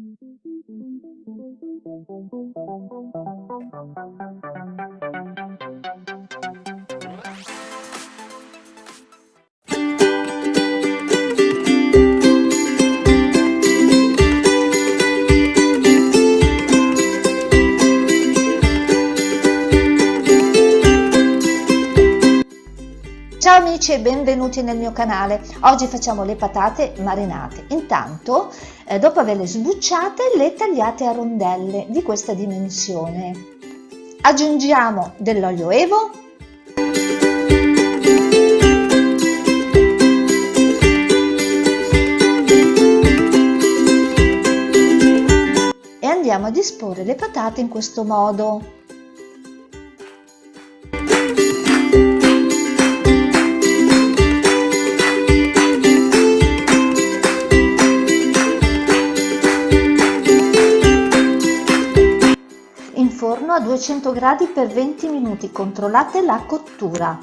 Thank you. Ciao amici e benvenuti nel mio canale. Oggi facciamo le patate marinate. Intanto, eh, dopo averle sbucciate, le tagliate a rondelle di questa dimensione. Aggiungiamo dell'olio evo, e andiamo a disporre le patate in questo modo. Forno a 200 gradi per 20 minuti, controllate la cottura.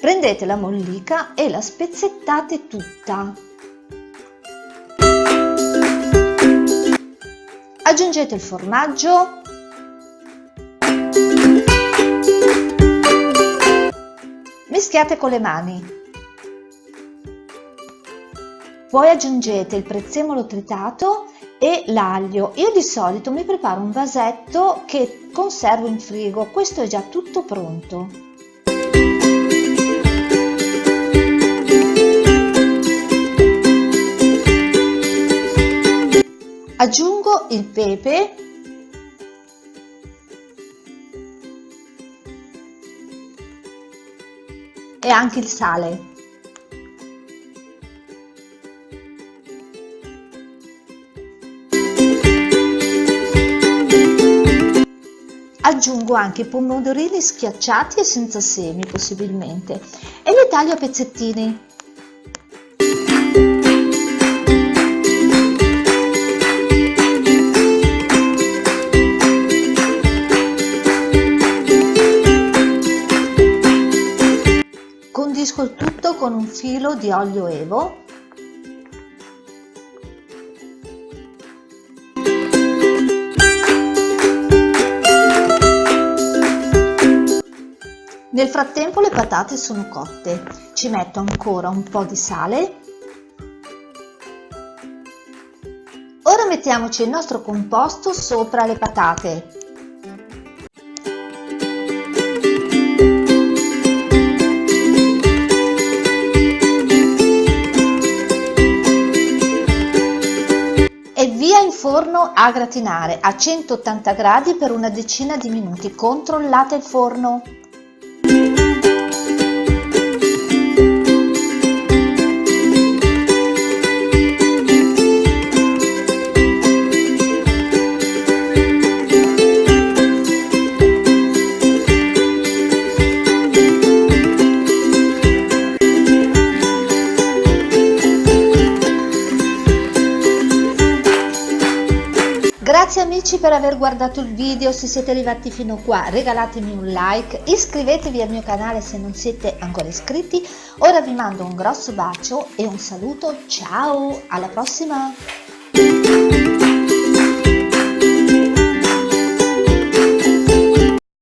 Prendete la mollica e la spezzettate tutta. Aggiungete il formaggio. Mischiate con le mani. Poi aggiungete il prezzemolo tritato e l'aglio. Io di solito mi preparo un vasetto che conservo in frigo, questo è già tutto pronto. Aggiungo il pepe e anche il sale. Aggiungo anche pomodorini schiacciati e senza semi possibilmente e li taglio a pezzettini. Condisco il tutto con un filo di olio evo Nel frattempo le patate sono cotte, ci metto ancora un po' di sale. Ora mettiamoci il nostro composto sopra le patate. E via in forno a gratinare a 180 gradi per una decina di minuti. Controllate il forno. Música Grazie amici per aver guardato il video, se siete arrivati fino qua regalatemi un like, iscrivetevi al mio canale se non siete ancora iscritti, ora vi mando un grosso bacio e un saluto, ciao, alla prossima!